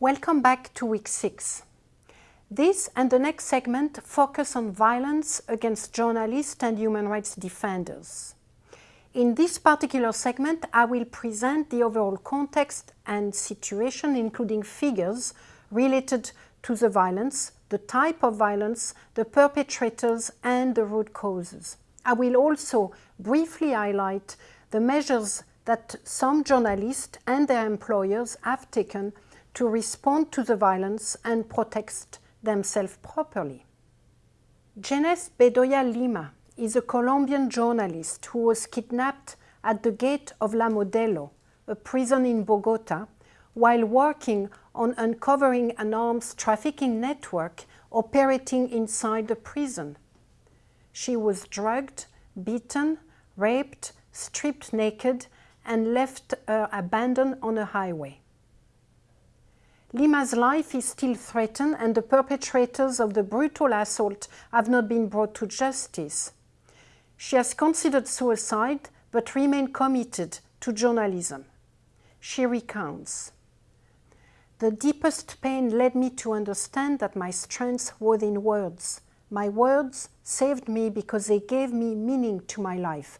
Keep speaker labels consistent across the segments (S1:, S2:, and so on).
S1: Welcome back to week six. This and the next segment focus on violence against journalists and human rights defenders. In this particular segment, I will present the overall context and situation, including figures related to the violence, the type of violence, the perpetrators, and the root causes. I will also briefly highlight the measures that some journalists and their employers have taken to respond to the violence and protect themselves properly. Jineth Bedoya Lima is a Colombian journalist who was kidnapped at the gate of La Modelo, a prison in Bogota, while working on uncovering an arms trafficking network operating inside the prison. She was drugged, beaten, raped, stripped naked, and left her abandoned on a highway. Lima's life is still threatened and the perpetrators of the brutal assault have not been brought to justice. She has considered suicide but remained committed to journalism. She recounts, The deepest pain led me to understand that my strength was in words. My words saved me because they gave me meaning to my life,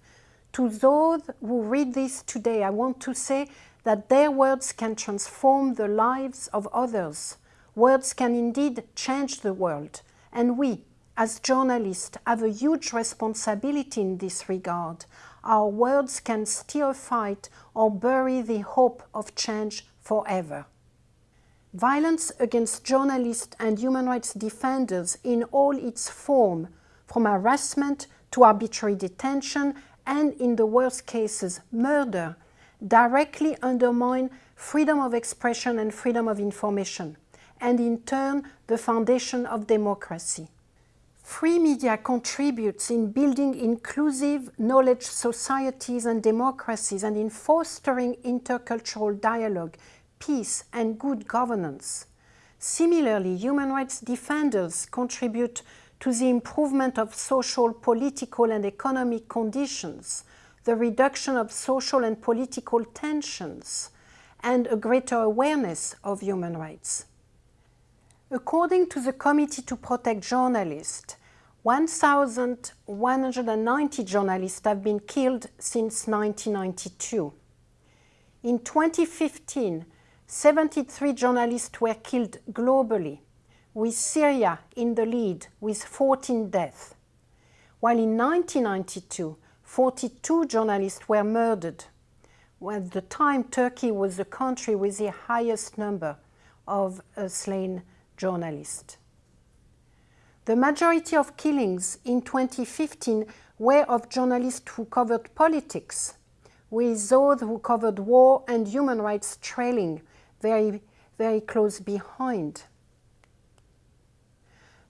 S1: to those who read this today, I want to say that their words can transform the lives of others. Words can indeed change the world. And we, as journalists, have a huge responsibility in this regard. Our words can steer a fight or bury the hope of change forever. Violence against journalists and human rights defenders in all its form, from harassment to arbitrary detention and in the worst cases, murder, directly undermine freedom of expression and freedom of information, and in turn, the foundation of democracy. Free media contributes in building inclusive knowledge societies and democracies and in fostering intercultural dialogue, peace and good governance. Similarly, human rights defenders contribute to the improvement of social, political and economic conditions, the reduction of social and political tensions, and a greater awareness of human rights. According to the Committee to Protect Journalists, 1,190 journalists have been killed since 1992. In 2015, 73 journalists were killed globally, with Syria in the lead with 14 deaths, while in 1992, 42 journalists were murdered. At the time, Turkey was the country with the highest number of uh, slain journalists. The majority of killings in 2015 were of journalists who covered politics, with those who covered war and human rights trailing very, very close behind.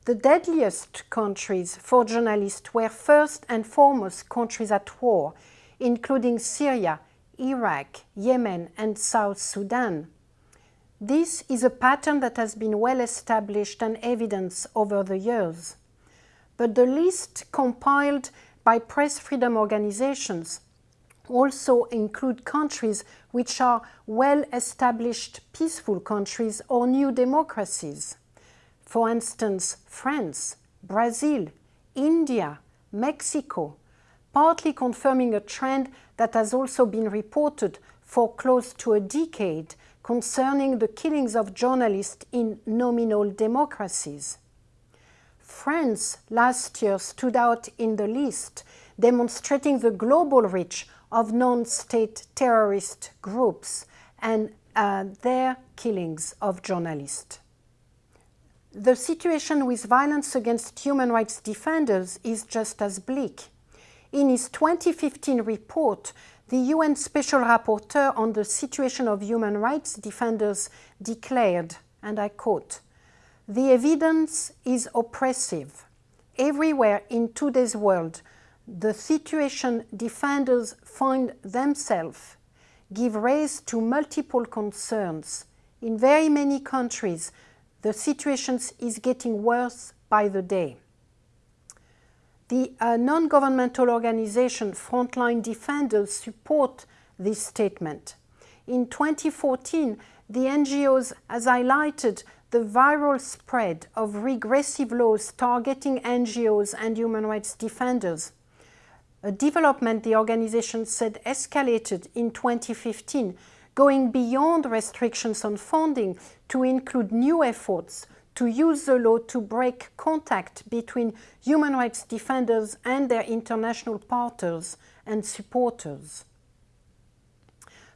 S1: The deadliest countries for journalists were first and foremost countries at war, including Syria, Iraq, Yemen and South Sudan. This is a pattern that has been well established and evidenced over the years. But the list compiled by press freedom organizations also include countries which are well-established peaceful countries or new democracies. For instance, France, Brazil, India, Mexico, partly confirming a trend that has also been reported for close to a decade concerning the killings of journalists in nominal democracies. France last year stood out in the list, demonstrating the global reach of non-state terrorist groups and uh, their killings of journalists. The situation with violence against human rights defenders is just as bleak. In his 2015 report, the UN Special Rapporteur on the situation of human rights defenders declared, and I quote, the evidence is oppressive. Everywhere in today's world, the situation defenders find themselves give rise to multiple concerns. In very many countries, the situation is getting worse by the day. The uh, non-governmental organization Frontline Defenders support this statement. In 2014, the NGOs has highlighted the viral spread of regressive laws targeting NGOs and human rights defenders. A development the organization said escalated in 2015, going beyond restrictions on funding to include new efforts to use the law to break contact between human rights defenders and their international partners and supporters.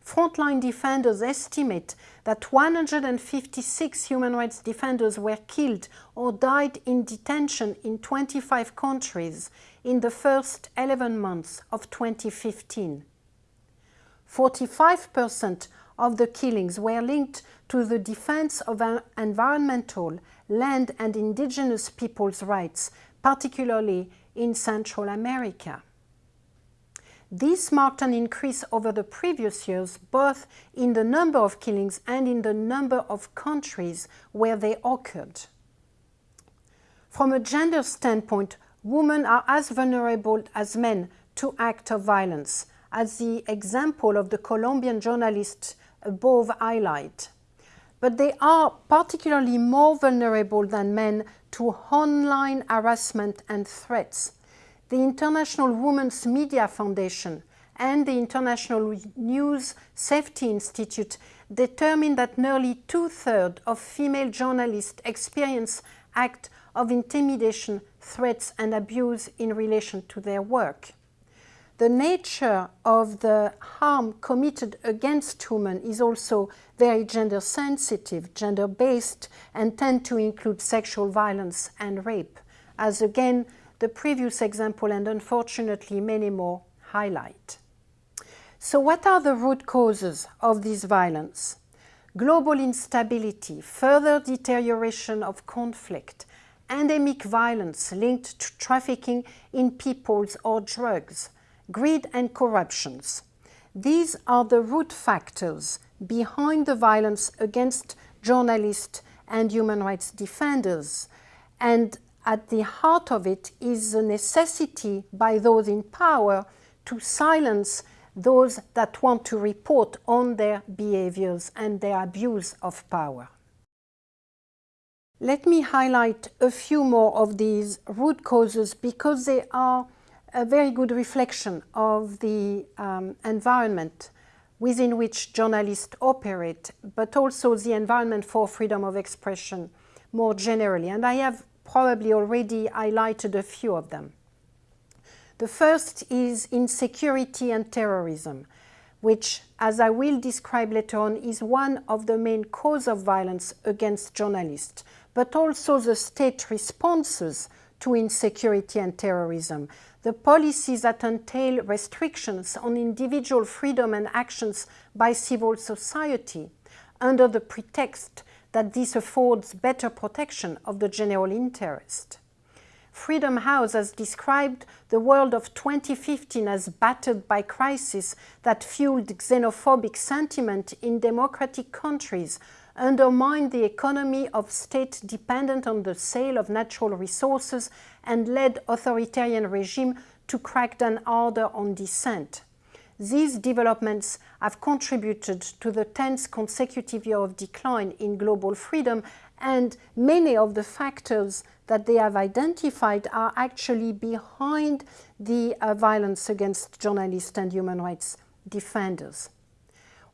S1: Frontline defenders estimate that 156 human rights defenders were killed or died in detention in 25 countries in the first 11 months of 2015. 45% of the killings were linked to the defense of environmental, land and indigenous peoples' rights, particularly in Central America. This marked an increase over the previous years, both in the number of killings and in the number of countries where they occurred. From a gender standpoint, women are as vulnerable as men to acts of violence, as the example of the Colombian journalist above highlight. But they are particularly more vulnerable than men to online harassment and threats the International Women's Media Foundation and the International News Safety Institute determined that nearly two-thirds of female journalists experience acts of intimidation, threats and abuse in relation to their work. The nature of the harm committed against women is also very gender sensitive, gender based and tend to include sexual violence and rape, as again the previous example and unfortunately many more highlight. So what are the root causes of this violence? Global instability, further deterioration of conflict, endemic violence linked to trafficking in peoples or drugs, greed and corruptions. These are the root factors behind the violence against journalists and human rights defenders. And at the heart of it is the necessity by those in power to silence those that want to report on their behaviors and their abuse of power. Let me highlight a few more of these root causes because they are a very good reflection of the um, environment within which journalists operate, but also the environment for freedom of expression more generally. And I have probably already highlighted a few of them. The first is insecurity and terrorism, which, as I will describe later on, is one of the main causes of violence against journalists, but also the state responses to insecurity and terrorism, the policies that entail restrictions on individual freedom and actions by civil society under the pretext that this affords better protection of the general interest. Freedom House has described the world of 2015 as battered by crisis that fueled xenophobic sentiment in democratic countries, undermined the economy of state dependent on the sale of natural resources, and led authoritarian regime to crack down harder on dissent. These developments have contributed to the 10th consecutive year of decline in global freedom and many of the factors that they have identified are actually behind the uh, violence against journalists and human rights defenders.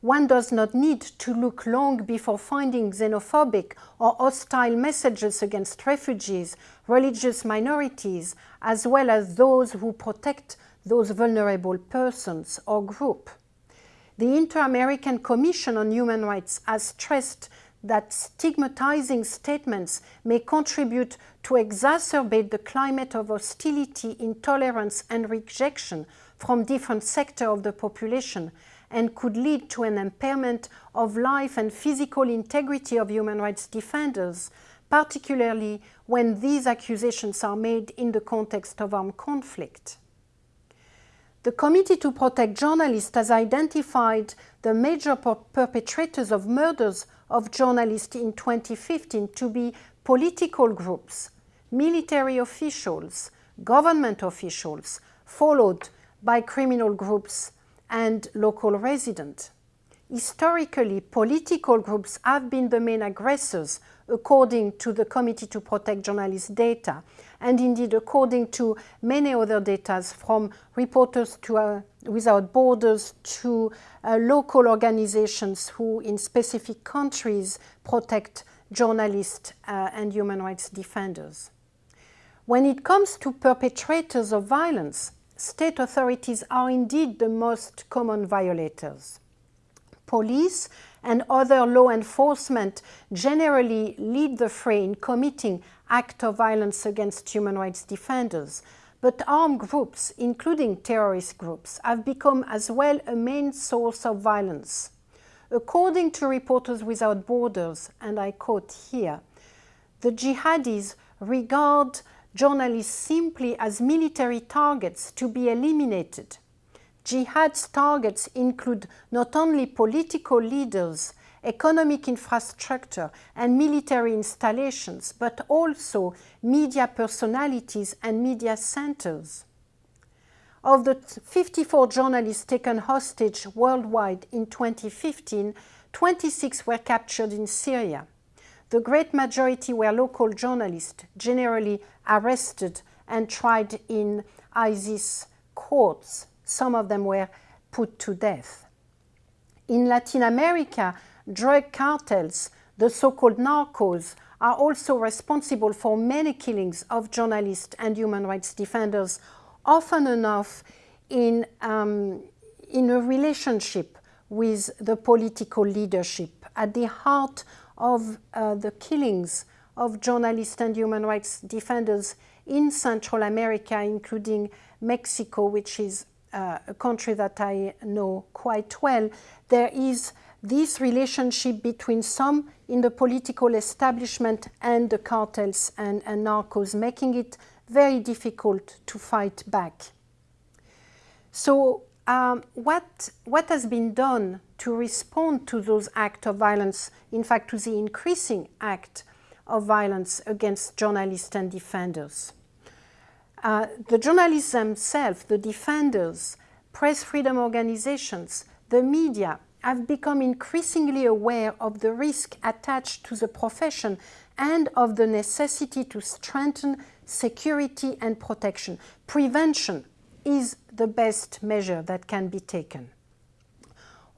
S1: One does not need to look long before finding xenophobic or hostile messages against refugees, religious minorities, as well as those who protect those vulnerable persons or group. The Inter-American Commission on Human Rights has stressed that stigmatizing statements may contribute to exacerbate the climate of hostility, intolerance and rejection from different sectors of the population and could lead to an impairment of life and physical integrity of human rights defenders, particularly when these accusations are made in the context of armed conflict. The Committee to Protect Journalists has identified the major perpetrators of murders of journalists in 2015 to be political groups, military officials, government officials, followed by criminal groups and local residents. historically political groups have been the main aggressors according to the Committee to Protect Journalists data and indeed according to many other data from Reporters to, uh, Without Borders to uh, local organizations who in specific countries protect journalists uh, and human rights defenders. When it comes to perpetrators of violence, state authorities are indeed the most common violators. Police and other law enforcement generally lead the fray in committing acts of violence against human rights defenders, but armed groups, including terrorist groups, have become as well a main source of violence. According to Reporters Without Borders, and I quote here, the jihadis regard journalists simply as military targets to be eliminated. Jihad's targets include not only political leaders, economic infrastructure and military installations, but also media personalities and media centers. Of the 54 journalists taken hostage worldwide in 2015, 26 were captured in Syria. The great majority were local journalists, generally arrested and tried in ISIS courts. Some of them were put to death. In Latin America, drug cartels, the so-called narcos, are also responsible for many killings of journalists and human rights defenders often enough in, um, in a relationship with the political leadership. At the heart of uh, the killings of journalists and human rights defenders in Central America, including Mexico, which is uh, a country that I know quite well, there is this relationship between some in the political establishment and the cartels and, and narcos, making it very difficult to fight back. So um, what, what has been done to respond to those acts of violence, in fact to the increasing act of violence against journalists and defenders? Uh, the journalists themselves, the defenders, press freedom organizations, the media have become increasingly aware of the risk attached to the profession and of the necessity to strengthen security and protection. Prevention is the best measure that can be taken.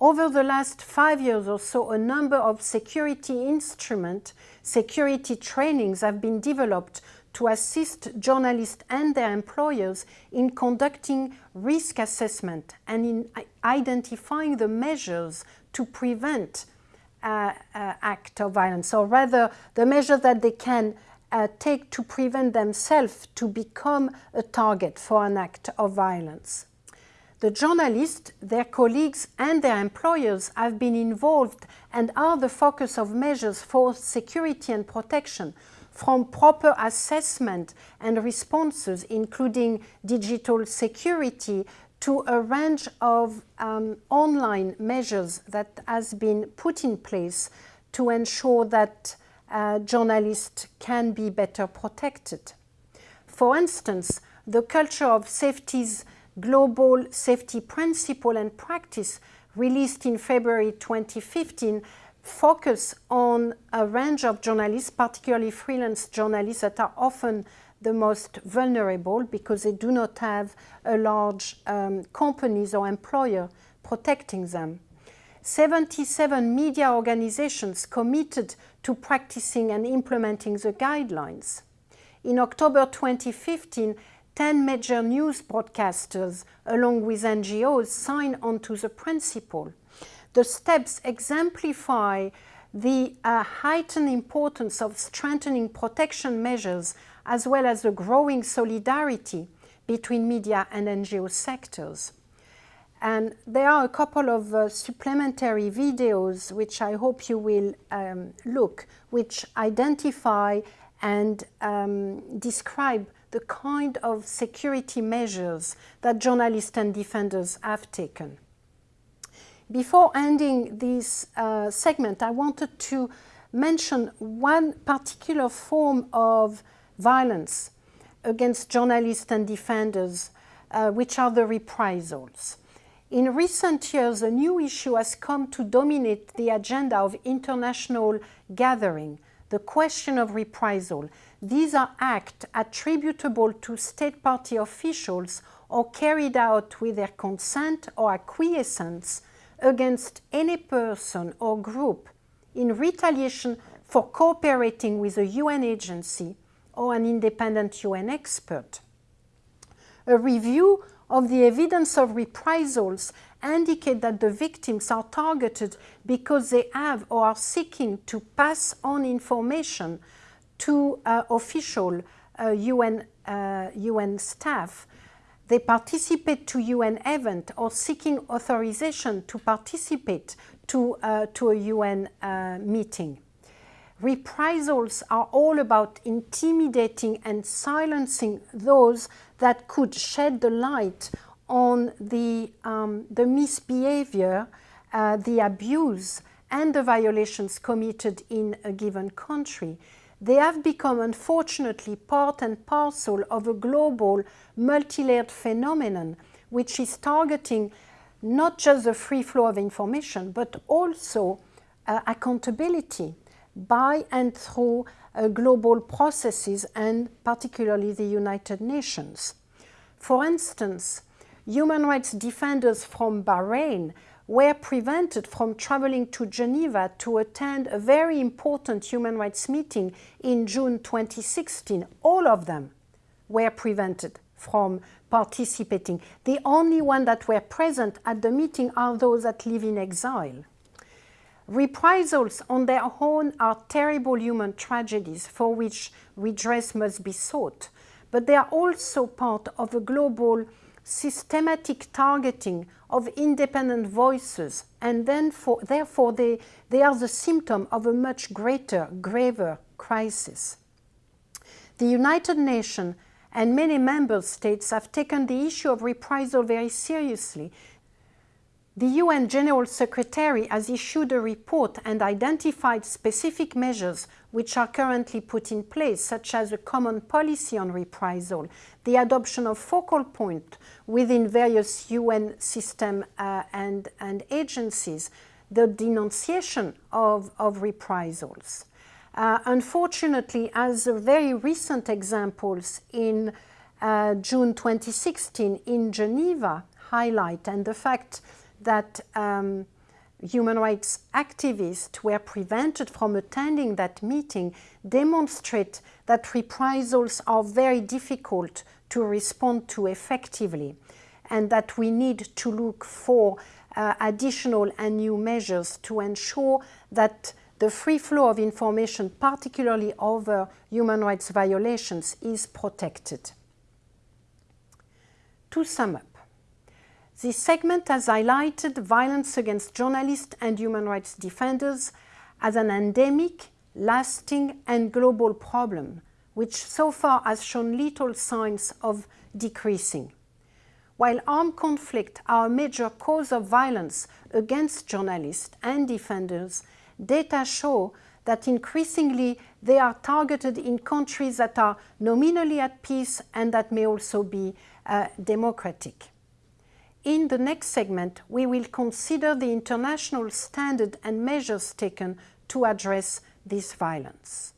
S1: Over the last five years or so, a number of security instrument, security trainings have been developed to assist journalists and their employers in conducting risk assessment and in identifying the measures to prevent uh, uh, act of violence, or rather the measures that they can uh, take to prevent themselves to become a target for an act of violence. The journalists, their colleagues and their employers have been involved and are the focus of measures for security and protection from proper assessment and responses, including digital security, to a range of um, online measures that has been put in place to ensure that uh, journalists can be better protected. For instance, the culture of safety's global safety principle and practice released in February 2015 focus on a range of journalists, particularly freelance journalists that are often the most vulnerable because they do not have a large um, companies or employer protecting them. 77 media organizations committed to practicing and implementing the guidelines. In October 2015, 10 major news broadcasters, along with NGOs, signed onto the principle. The steps exemplify the uh, heightened importance of strengthening protection measures as well as the growing solidarity between media and NGO sectors. And there are a couple of uh, supplementary videos which I hope you will um, look, which identify and um, describe the kind of security measures that journalists and defenders have taken. Before ending this uh, segment, I wanted to mention one particular form of violence against journalists and defenders, uh, which are the reprisals. In recent years, a new issue has come to dominate the agenda of international gathering, the question of reprisal. These are acts attributable to state party officials or carried out with their consent or acquiescence against any person or group in retaliation for cooperating with a UN agency or an independent UN expert. A review of the evidence of reprisals indicate that the victims are targeted because they have or are seeking to pass on information to uh, official uh, UN, uh, UN staff. They participate to UN event or seeking authorization to participate to, uh, to a UN uh, meeting. Reprisals are all about intimidating and silencing those that could shed the light on the, um, the misbehavior, uh, the abuse, and the violations committed in a given country. They have become, unfortunately, part and parcel of a global, multi-layered phenomenon, which is targeting not just the free flow of information, but also uh, accountability by and through uh, global processes and particularly the United Nations. For instance, human rights defenders from Bahrain were prevented from traveling to Geneva to attend a very important human rights meeting in June 2016. All of them were prevented from participating. The only one that were present at the meeting are those that live in exile. Reprisals on their own are terrible human tragedies for which redress must be sought, but they are also part of a global systematic targeting of independent voices and then for, therefore they, they are the symptom of a much greater, graver crisis. The United Nations and many member states have taken the issue of reprisal very seriously the UN General Secretary has issued a report and identified specific measures which are currently put in place, such as a common policy on reprisal, the adoption of focal point within various UN systems uh, and, and agencies, the denunciation of, of reprisals. Uh, unfortunately, as very recent examples in uh, June 2016 in Geneva highlight, and the fact that um, human rights activists were prevented from attending that meeting demonstrate that reprisals are very difficult to respond to effectively and that we need to look for uh, additional and new measures to ensure that the free flow of information, particularly over human rights violations, is protected. To sum up, this segment has highlighted violence against journalists and human rights defenders as an endemic, lasting and global problem, which so far has shown little signs of decreasing. While armed conflict are a major cause of violence against journalists and defenders, data show that increasingly they are targeted in countries that are nominally at peace and that may also be uh, democratic. In the next segment, we will consider the international standard and measures taken to address this violence.